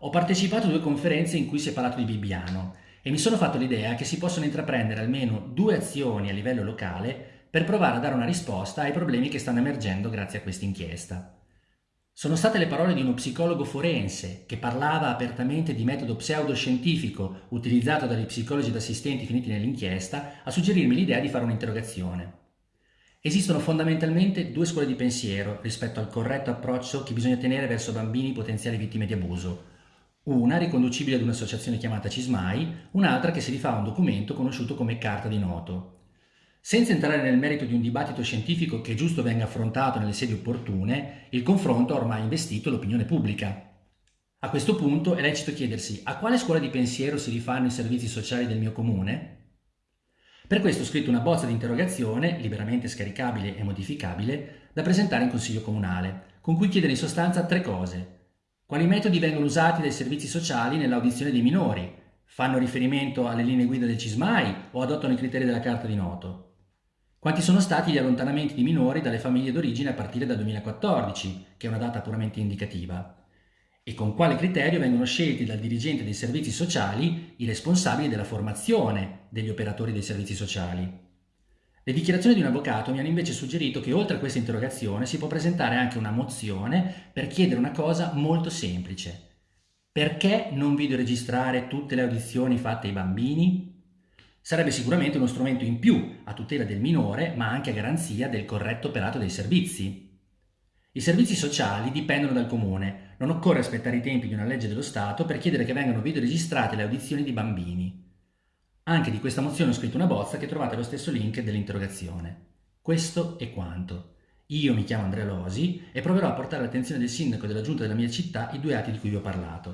Ho partecipato a due conferenze in cui si è parlato di Bibbiano e mi sono fatto l'idea che si possono intraprendere almeno due azioni a livello locale per provare a dare una risposta ai problemi che stanno emergendo grazie a questa inchiesta. Sono state le parole di uno psicologo forense che parlava apertamente di metodo pseudoscientifico utilizzato dagli psicologi ed assistenti finiti nell'inchiesta a suggerirmi l'idea di fare un'interrogazione. Esistono fondamentalmente due scuole di pensiero rispetto al corretto approccio che bisogna tenere verso bambini potenziali vittime di abuso una riconducibile ad un'associazione chiamata CISMAI, un'altra che si rifà a un documento conosciuto come Carta di Noto. Senza entrare nel merito di un dibattito scientifico che giusto venga affrontato nelle sedi opportune, il confronto ha ormai investito l'opinione pubblica. A questo punto è lecito chiedersi a quale scuola di pensiero si rifanno i servizi sociali del mio comune? Per questo ho scritto una bozza di interrogazione, liberamente scaricabile e modificabile, da presentare in Consiglio Comunale, con cui chiedere in sostanza tre cose. Quali metodi vengono usati dai servizi sociali nell'audizione dei minori? Fanno riferimento alle linee guida del CISMAI o adottano i criteri della Carta di Noto? Quanti sono stati gli allontanamenti di minori dalle famiglie d'origine a partire dal 2014, che è una data puramente indicativa? E con quale criterio vengono scelti dal dirigente dei servizi sociali i responsabili della formazione degli operatori dei servizi sociali? Le dichiarazioni di un avvocato mi hanno invece suggerito che oltre a questa interrogazione si può presentare anche una mozione per chiedere una cosa molto semplice. Perché non videoregistrare tutte le audizioni fatte ai bambini? Sarebbe sicuramente uno strumento in più a tutela del minore, ma anche a garanzia del corretto operato dei servizi. I servizi sociali dipendono dal comune, non occorre aspettare i tempi di una legge dello Stato per chiedere che vengano videoregistrate le audizioni di bambini. Anche di questa mozione ho scritto una bozza che trovate allo stesso link dell'interrogazione. Questo è quanto. Io mi chiamo Andrea Losi e proverò a portare all'attenzione del sindaco e della giunta della mia città i due atti di cui vi ho parlato.